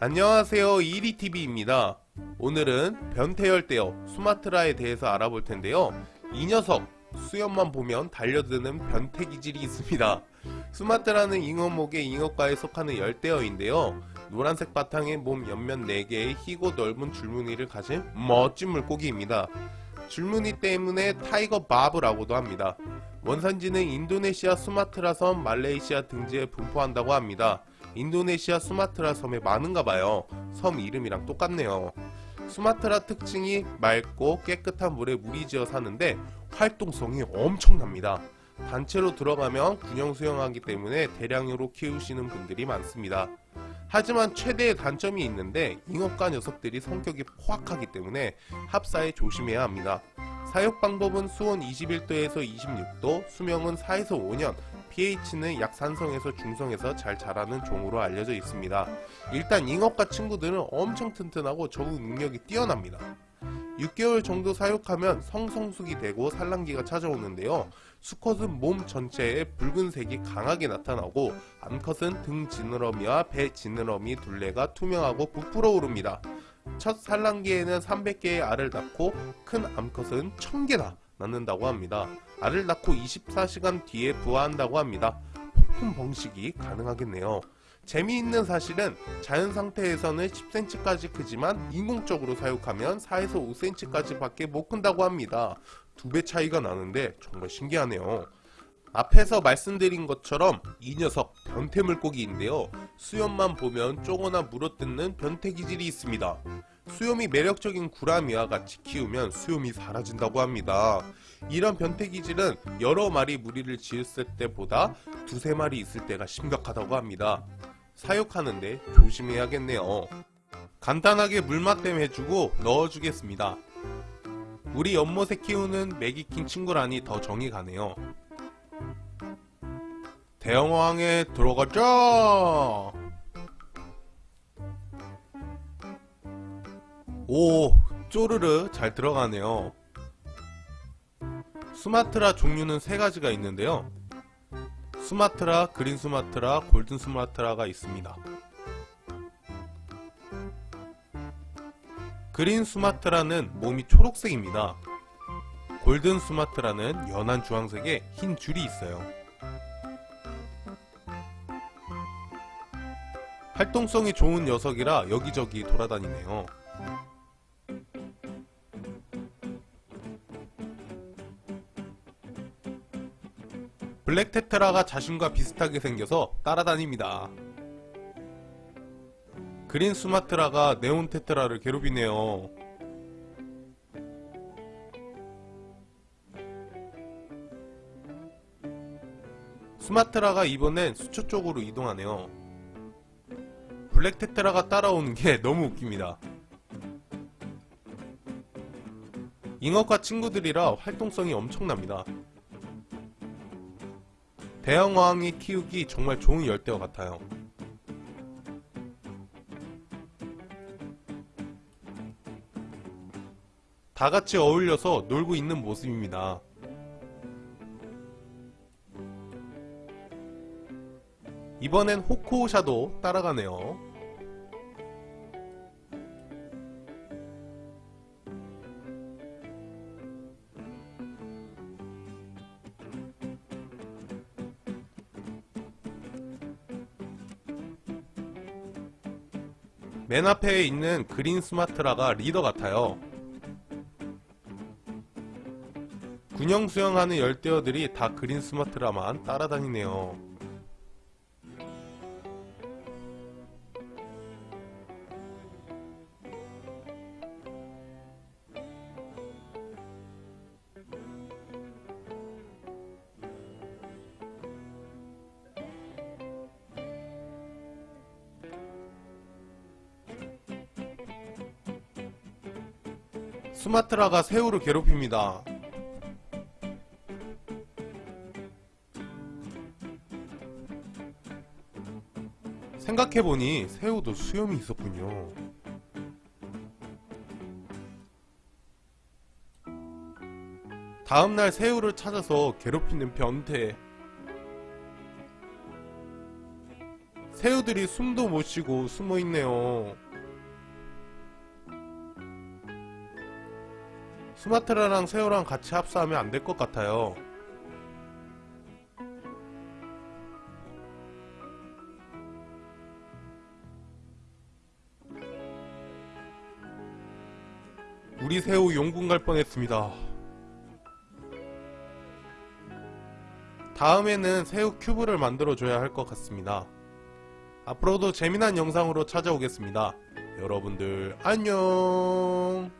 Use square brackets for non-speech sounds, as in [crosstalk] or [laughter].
안녕하세요. 이리TV입니다. 오늘은 변태열대어 수마트라에 대해서 알아볼 텐데요. 이 녀석 수염만 보면 달려드는 변태 기질이 있습니다. 수마트라는 잉어목의 잉어과에 속하는 열대어인데요. 노란색 바탕에 몸 옆면 4개의 희고 넓은 줄무늬를 가진 멋진 물고기입니다. 줄무늬 때문에 tiger barb라고도 합니다. 원산지는 인도네시아 수마트라 섬 말레이시아 등지에 분포한다고 합니다 인도네시아 수마트라 섬에 많은가봐요. 섬 이름이랑 똑같네요. 수마트라 특징이 맑고 깨끗한 물에 무리지어 사는데 활동성이 엄청납니다. 단체로 들어가면 군용 수영하기 때문에 대량으로 키우시는 분들이 많습니다. 하지만 최대의 단점이 있는데 잉어과 녀석들이 성격이 포악하기 때문에 합사에 조심해야 합니다. 사육 방법은 수온 21도에서 26도, 수명은 4에서 5년, pH는 약 산성에서 중성에서 잘 자라는 종으로 알려져 있습니다. 일단 잉어과 친구들은 엄청 튼튼하고 적응 능력이 뛰어납니다. 6개월 정도 사육하면 성성숙이 되고 산란기가 찾아오는데요. 수컷은 몸 전체에 붉은색이 강하게 나타나고 암컷은 등 지느러미와 배 지느러미 둘레가 투명하고 부풀어 오릅니다. 첫 산란기에는 300개의 알을 낳고 큰 암컷은 1000개나 낳는다고 합니다. 알을 낳고 24시간 뒤에 부화한다고 합니다. 폭풍 번식이 가능하겠네요. 재미있는 사실은 자연 상태에서는 10cm까지 크지만 인공적으로 사육하면 4에서 5cm까지 밖에 못 큰다고 합니다. 두 배 차이가 나는데 정말 신기하네요. 앞에서 말씀드린 것처럼 이 녀석 변태 물고기인데요. 수염만 보면 쪼거나 물어뜯는 변태 기질이 있습니다. 수염이 매력적인 구라미와 같이 키우면 수염이 사라진다고 합니다. 이런 변태 기질은 여러 마리 무리를 지었을 때보다 두세 마리 있을 때가 심각하다고 합니다. 사육하는데 조심해야겠네요. 간단하게 물맛댐 해주고 넣어주겠습니다. 우리 연못에 키우는 메기킹 친구라니 더 정이 가네요. 대형어항에 들어가자! 오 쪼르르 잘 들어가네요. 수마트라 종류는 세 가지가 있는데요. 수마트라, 그린 수마트라, 골든 수마트라가 있습니다. 그린 수마트라는 몸이 초록색입니다. 골든 수마트라는 연한 주황색에 흰 줄이 있어요. 활동성이 좋은 녀석이라 여기저기 돌아다니네요 블랙 테트라가 자신과 비슷하게 생겨서 따라다닙니다. 그린 수마트라가 네온 테트라를 괴롭히네요. 수마트라가 이번엔 수초 쪽으로 이동하네요. 블랙 테트라가 따라오는 게 [laughs] 너무 웃깁니다. 잉어과 친구들이라 활동성이 엄청납니다. 대형어항이 키우기 정말 좋은 열대어 같아요. 다같이 어울려서 놀고 있는 모습입니다. 이번엔 호코샤도 따라가네요. 맨 앞에 있는 그린 스마트라가 리더 같아요. 군용 수영하는 열대어들이 다 그린 스마트라만 따라다니네요. 수마트라가 새우를 괴롭힙니다. 생각해보니 새우도 수염이 있었군요. 다음날 새우를 찾아서 괴롭히는 변태 새우들이 숨도 못 쉬고 숨어 있네요. 수마트라랑 새우랑 같이 합사하면 안 될 것 같아요. 우리 새우 용궁 갈 뻔했습니다. 다음에는 새우 큐브를 만들어줘야 할 것 같습니다. 앞으로도 재미난 영상으로 찾아오겠습니다. 여러분들 안녕